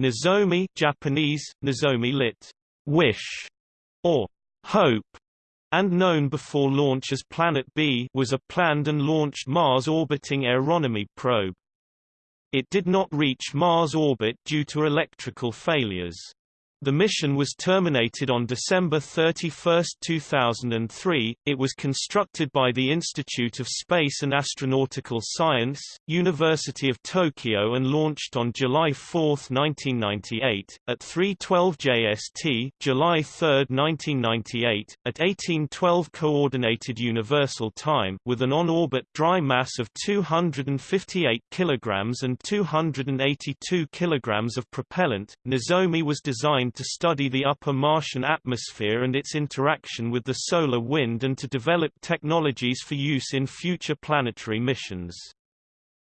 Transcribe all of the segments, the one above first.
Nozomi Japanese, Nozomi lit. Wish, or Hope, and known before launch as Planet B was a planned and launched Mars-orbiting aeronomy probe. It did not reach Mars orbit due to electrical failures. The mission was terminated on December 31, 2003. It was constructed by the Institute of Space and Astronautical Science, University of Tokyo and launched on July 4, 1998, at 3:12 JST, July 3, 1998, at 1812 Coordinated Universal Time, with an on-orbit dry mass of 258 kilograms and 282 kilograms of propellant. Nozomi was designed to study the upper Martian atmosphere and its interaction with the solar wind and to develop technologies for use in future planetary missions.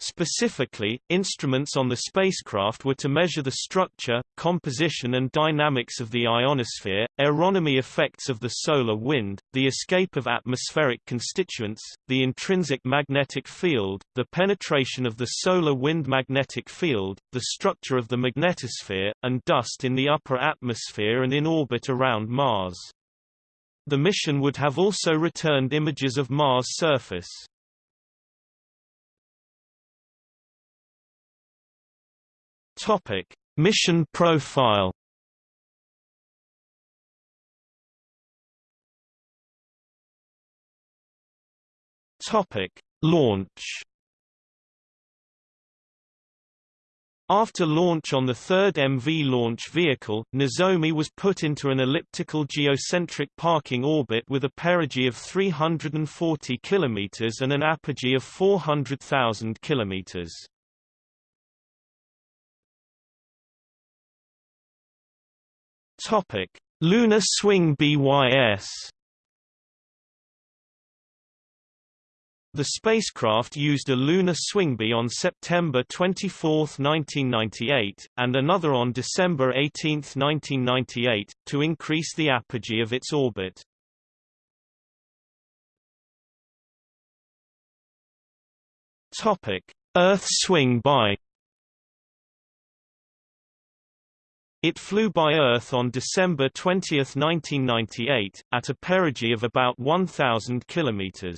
Specifically, instruments on the spacecraft were to measure the structure, composition and dynamics of the ionosphere, aeronomy effects of the solar wind, the escape of atmospheric constituents, the intrinsic magnetic field, the penetration of the solar wind magnetic field, the structure of the magnetosphere, and dust in the upper atmosphere and in orbit around Mars. The mission would have also returned images of Mars' surface. Topic: Mission profile. Topic: Launch. After launch on the third MV launch vehicle, Nozomi was put into an elliptical geocentric parking orbit with a perigee of 340 km and an apogee of 400,000 km. Topic: Lunar Swing BYS. The spacecraft used a lunar swingby on September 24, 1998, and another on December 18, 1998, to increase the apogee of its orbit. Topic: Earth swing by It flew by Earth on December 20, 1998, at a perigee of about 1,000 km.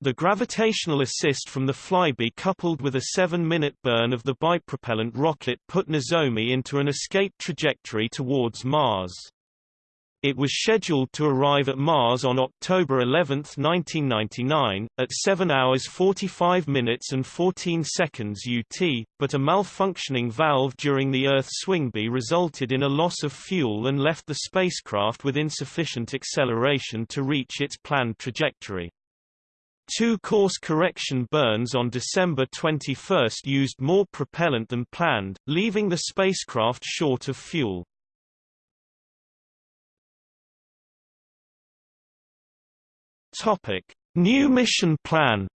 The gravitational assist from the flyby coupled with a 7-minute burn of the bipropellant rocket put Nozomi into an escape trajectory towards Mars. It was scheduled to arrive at Mars on October 11, 1999, at 7 hours 45 minutes and 14 seconds UT, but a malfunctioning valve during the Earth swingby resulted in a loss of fuel and left the spacecraft with insufficient acceleration to reach its planned trajectory. Two course correction burns on December 21 used more propellant than planned, leaving the spacecraft short of fuel. Topic: New mission plan.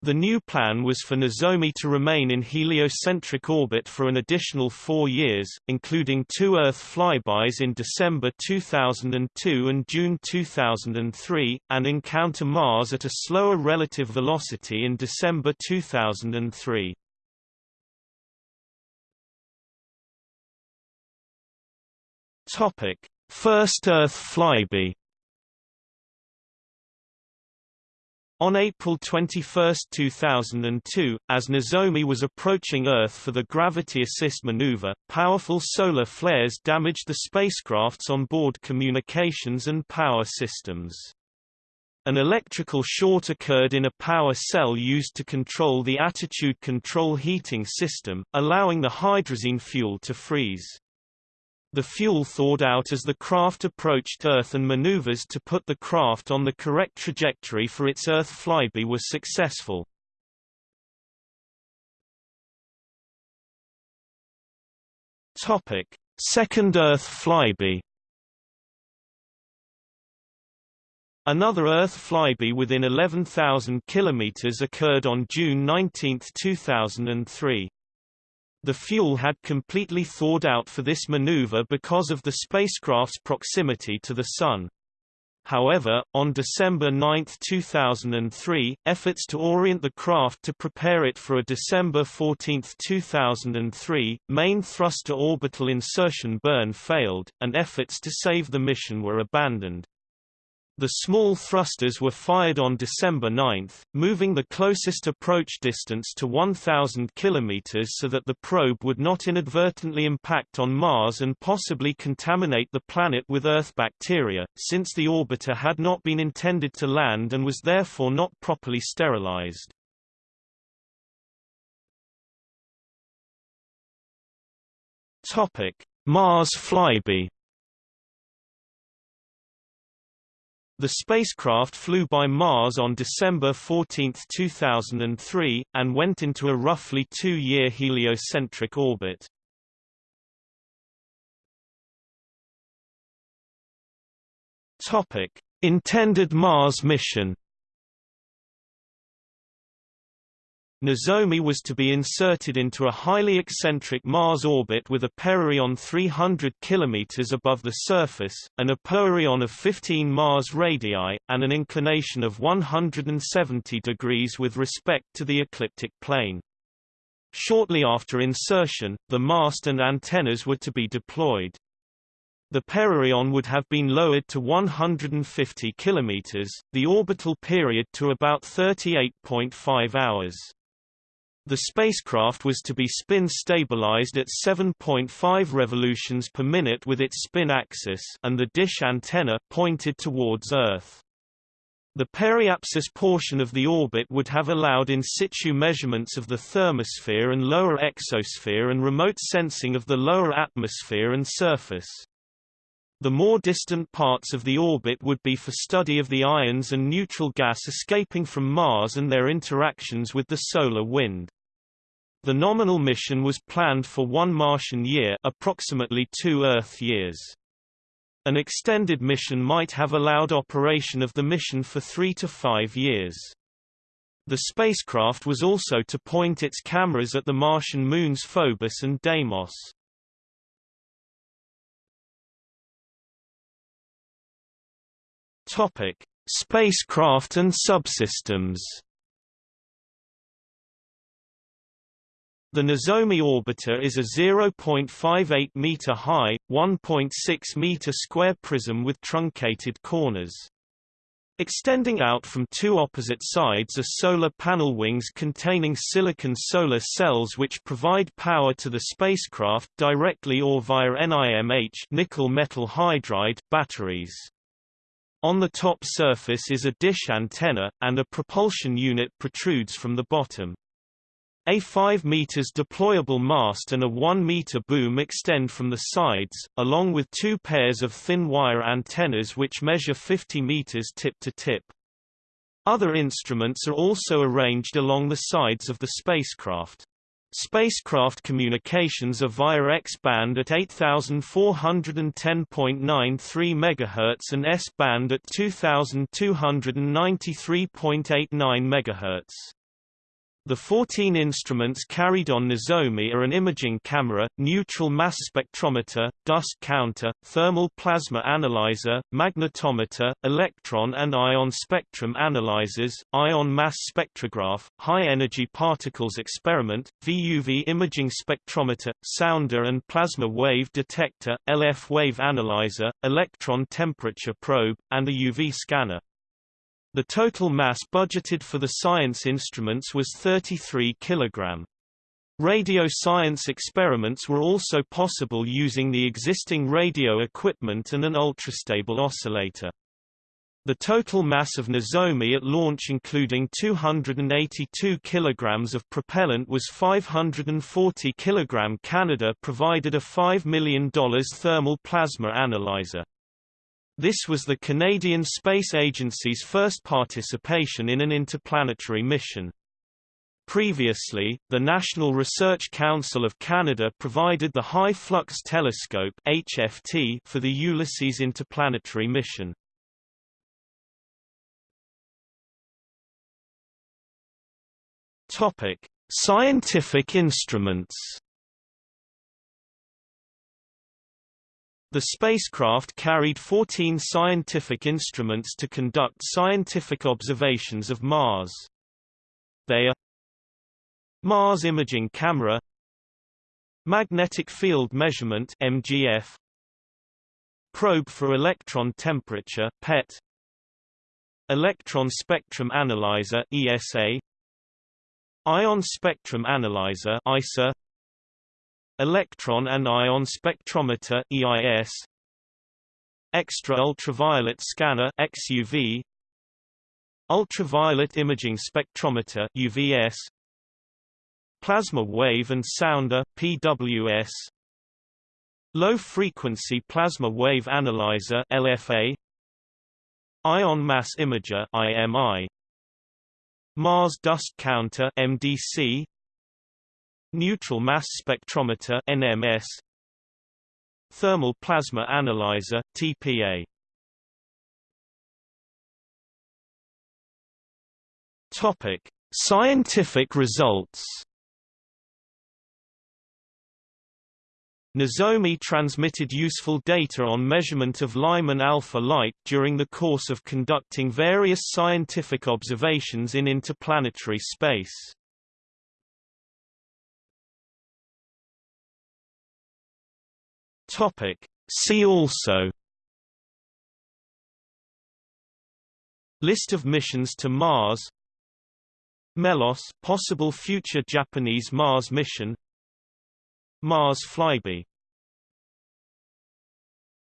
The new plan was for Nozomi to remain in heliocentric orbit for an additional four years, including two Earth flybys in December 2002 and June 2003, and encounter Mars at a slower relative velocity in December 2003. Topic: First Earth flyby On April 21, 2002, as Nozomi was approaching Earth for the gravity assist maneuver, powerful solar flares damaged the spacecraft's onboard communications and power systems. An electrical short occurred in a power cell used to control the attitude control heating system, allowing the hydrazine fuel to freeze. The fuel thawed out as the craft approached Earth and maneuvers to put the craft on the correct trajectory for its Earth flyby were successful. Topic: Second Earth flyby. Another Earth flyby within 11,000 km occurred on June 19, 2003. The fuel had completely thawed out for this maneuver because of the spacecraft's proximity to the Sun. However, on December 9, 2003, efforts to orient the craft to prepare it for a December 14, 2003, main thruster orbital insertion burn failed, and efforts to save the mission were abandoned. The small thrusters were fired on December 9, moving the closest approach distance to 1,000 km so that the probe would not inadvertently impact on Mars and possibly contaminate the planet with Earth bacteria, since the orbiter had not been intended to land and was therefore not properly sterilized. Mars flyby The spacecraft flew by Mars on December 14, 2003, and went into a roughly two-year heliocentric orbit. Intended Mars mission Nozomi was to be inserted into a highly eccentric Mars orbit with a periareion 300 km above the surface, an apoareion of 15 Mars radii, and an inclination of 170 degrees with respect to the ecliptic plane. Shortly after insertion, the mast and antennas were to be deployed. The periareion would have been lowered to 150 km, the orbital period to about 38.5 hours. The spacecraft was to be spin stabilized at 7.5 revolutions per minute with its spin axis and the dish antenna pointed towards Earth. The periapsis portion of the orbit would have allowed in situ measurements of the thermosphere and lower exosphere and remote sensing of the lower atmosphere and surface. The more distant parts of the orbit would be for study of the ions and neutral gas escaping from Mars and their interactions with the solar wind. The nominal mission was planned for one Martian year approximately two Earth years. An extended mission might have allowed operation of the mission for three to five years. The spacecraft was also to point its cameras at the Martian moons Phobos and Deimos. Topic: Spacecraft and subsystems. The Nozomi orbiter is a 0.58 meter high, 1.6 meter square prism with truncated corners. Extending out from two opposite sides are solar panel wings containing silicon solar cells which provide power to the spacecraft directly or via NIMH nickel metal hydride batteries. On the top surface is a dish antenna, and a propulsion unit protrudes from the bottom. A 5 meters deployable mast and a 1 meter boom extend from the sides, along with two pairs of thin wire antennas which measure 50 meters tip to tip. Other instruments are also arranged along the sides of the spacecraft. Spacecraft communications are via X-band at 8410.93 MHz and S-band at 2293.89 MHz. The 14 instruments carried on Nozomi are an imaging camera, neutral mass spectrometer, dust counter, thermal plasma analyzer, magnetometer, electron and ion spectrum analyzers, ion mass spectrograph, high-energy particles experiment, VUV imaging spectrometer, sounder and plasma wave detector, LF wave analyzer, electron temperature probe, and a UV scanner. The total mass budgeted for the science instruments was 33 kg. Radio science experiments were also possible using the existing radio equipment and an ultrastable oscillator. The total mass of Nozomi at launch including 282 kg of propellant was 540 kg. Canada provided a $5 million thermal plasma analyzer. This was the Canadian Space Agency's first participation in an interplanetary mission. Previously, the National Research Council of Canada provided the High Flux Telescope HFT for the Ulysses interplanetary mission. Topic: Scientific instruments The spacecraft carried 14 scientific instruments to conduct scientific observations of Mars. They are Mars Imaging Camera Magnetic Field Measurement MGF Probe for Electron Temperature PET Electron Spectrum Analyzer ESA Ion Spectrum Analyzer ISA Electron and Ion Spectrometer EIS Extra Ultraviolet Scanner XUV Ultraviolet Imaging Spectrometer UVS Plasma Wave and Sounder PWS Low Frequency Plasma Wave Analyzer LFA Ion Mass Imager IMI Mars Dust Counter MDC Neutral Mass Spectrometer NMS Thermal Plasma Analyzer TPA Topic Scientific results Nozomi transmitted useful data on measurement of Lyman alpha light during the course of conducting various scientific observations in interplanetary space. Topic. See also List of missions to Mars Melos possible future Japanese Mars mission Mars flyby